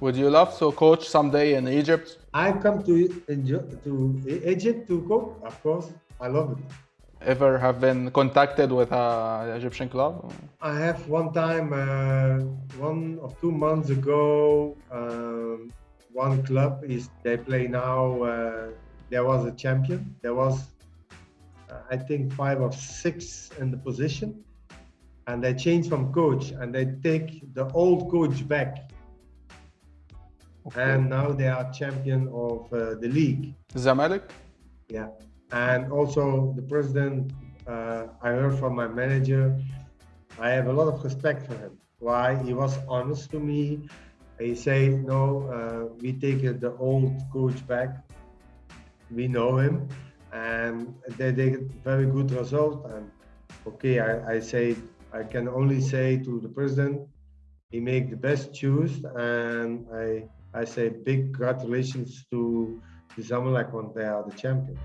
Would you love to coach someday in Egypt? I come to to Egypt to coach. Of course, I love it. Ever have been contacted with a Egyptian club? I have one time, uh, one or two months ago. Um, one club is they play now. Uh, there was a champion. There was, uh, I think, five or six in the position, and they change from coach and they take the old coach back. And now they are champion of uh, the league. Zamalek? Yeah. And also the president, uh, I heard from my manager, I have a lot of respect for him. Why? He was honest to me. He said, no, uh, we take the old coach back. We know him. And they did very good result. And okay, I, I say, I can only say to the president, he make the best choose and I I say big congratulations to the Zamalek when they are the champion.